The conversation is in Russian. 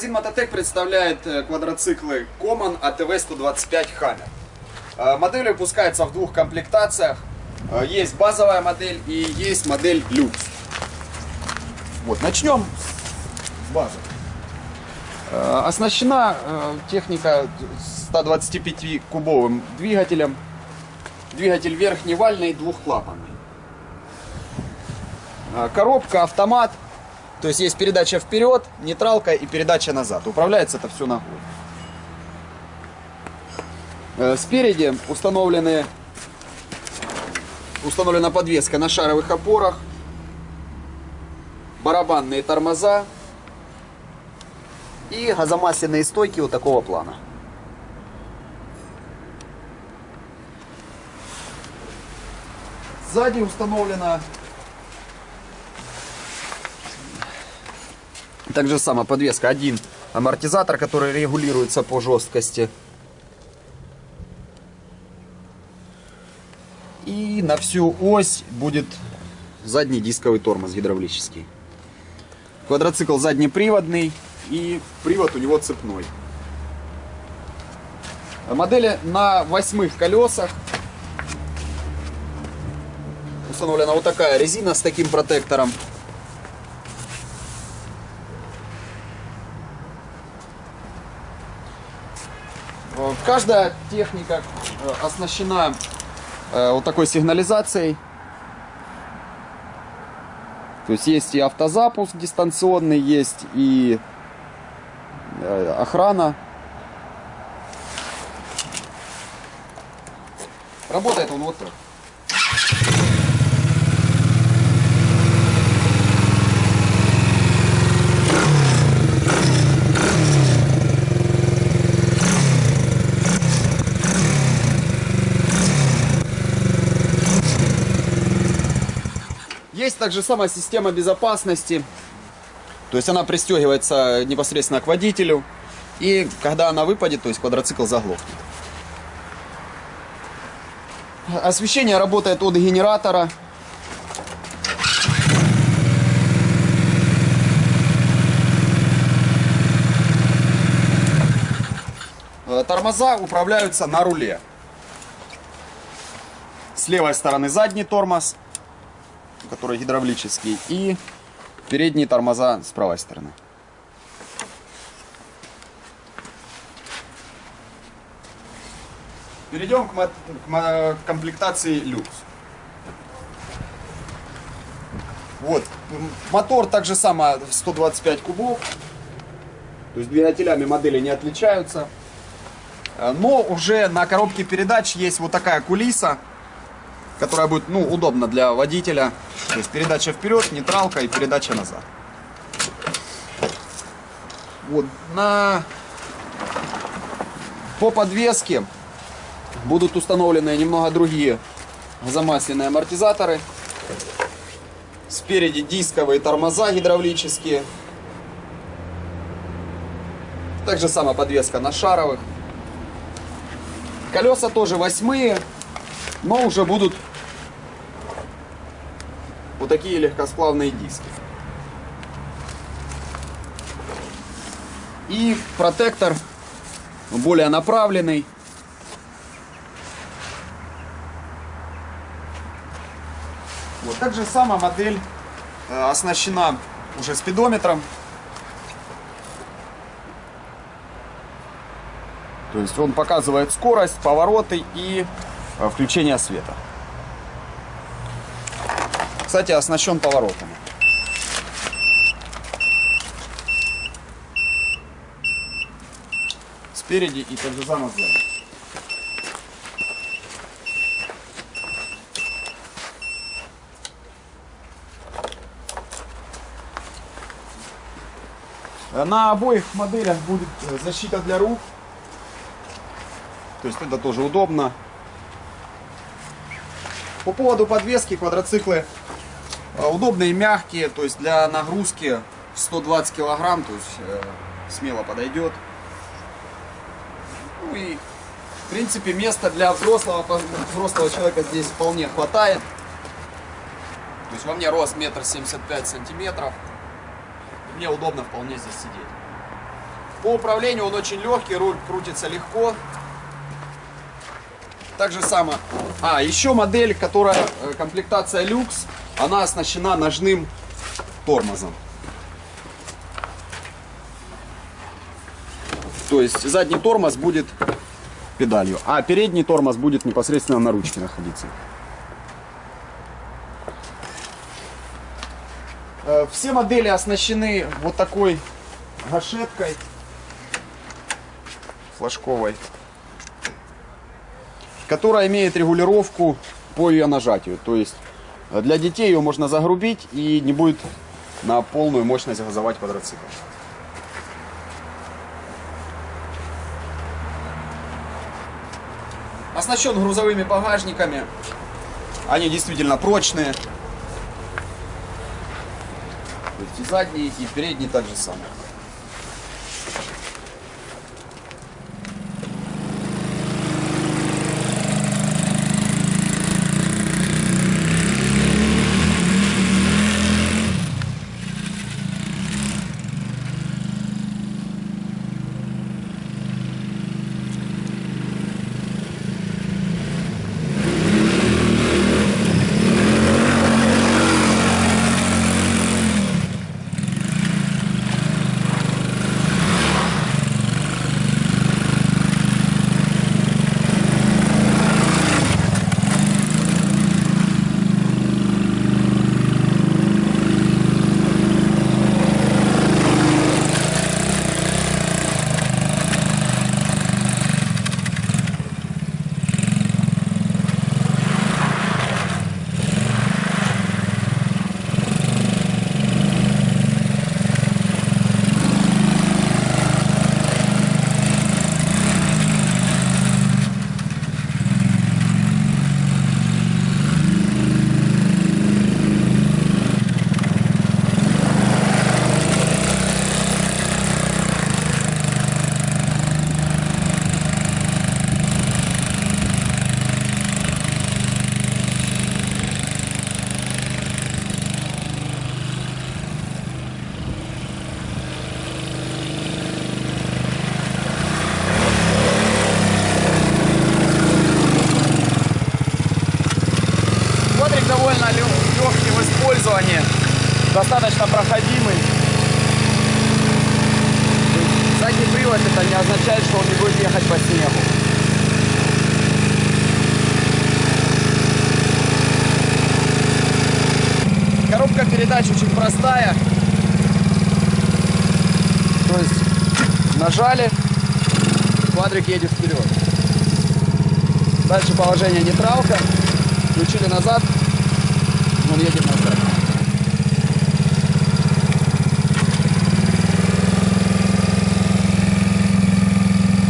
Магазин Мототек представляет э, квадроциклы Common ATV 125 Hammer. Э, Модель выпускается в двух комплектациях. Э, Есть базовая модель и есть модель люкс. Вот, начнем с базы. Оснащена техника 125-кубовым двигателем. Двигатель верхневальный, двухклапанный. Коробка, автомат. То есть есть передача вперед, нейтралка и передача назад. Управляется это все ногой. Э, Спереди установлены, установлена подвеска на шаровых опорах, барабанные тормоза и газомасляные стойки вот такого плана. Сзади установлена также сама подвеска. Один амортизатор, который регулируется по жесткости. И на всю ось будет задний дисковый тормоз гидравлический. Квадроцикл заднеприводный и привод у него цепной. Модели на восьмых колесах. Установлена вот такая резина с таким протектором. Каждая техника э, оснащена э, вот такой сигнализацией. То есть есть и автозапуск дистанционный, есть и э, охрана. Работает он вот так. Также сама система безопасности. То есть она пристегивается непосредственно к водителю. И когда она выпадет, то есть квадроцикл заглохнет. Освещение работает от генератора. Э, Тормоза управляются на руле. С левой стороны задний тормоз, который гидравлический, и передние тормоза с правой стороны. Перейдем к, к комплектации люкс. Вот, мотор так же само 125 кубов. То есть двигателями модели не отличаются. Э, Но уже на коробке передач есть вот такая кулиса, которая будет ну, удобна для водителя. То есть передача вперед, нейтралка и передача назад. Вот, на... По подвеске будут установлены немного другие замасленные амортизаторы. Спереди дисковые тормоза гидравлические. Также сама подвеска на шаровых. Колеса тоже восьмые, но уже будут вот такие легкосплавные диски. И протектор более направленный. Вот так же сама модель э, оснащена уже спидометром. То есть он показывает скорость, повороты и э, включение света. Кстати, оснащен поворотами. Спереди и само сзади. На обоих моделях будет э, защита для рук. То есть это тоже удобно. По поводу подвески квадроциклы удобные, мягкие, то есть для нагрузки 120 килограмм, то есть э, смело подойдет. Ну и в принципе места для взрослого, взрослого человека здесь вполне хватает. То есть во мне рост метр семьдесят пять сантиметров. И мне удобно вполне здесь сидеть. По управлению он очень легкий, руль крутится легко. Так же само. А, еще модель, которая э, комплектация люкс, она оснащена ножным тормозом. То есть задний тормоз будет педалью, а передний тормоз будет непосредственно на ручке находиться. Э, Все модели оснащены вот такой гашеткой флажковой, которая имеет регулировку по ее нажатию. То есть э, для детей ее можно загрубить и не будет на полную мощность газовать квадроцикл. Оснащен грузовыми багажниками. Они действительно прочные. То есть и задние, и передние так же самое. В использовании, достаточно проходимый. Задний привод это не означает, что он не будет ехать по снегу. Коробка передач очень простая. То есть нажали, квадрик едет вперед. Дальше положение нейтралка. Включили назад, он едет назад.